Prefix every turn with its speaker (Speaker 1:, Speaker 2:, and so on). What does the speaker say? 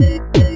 Speaker 1: you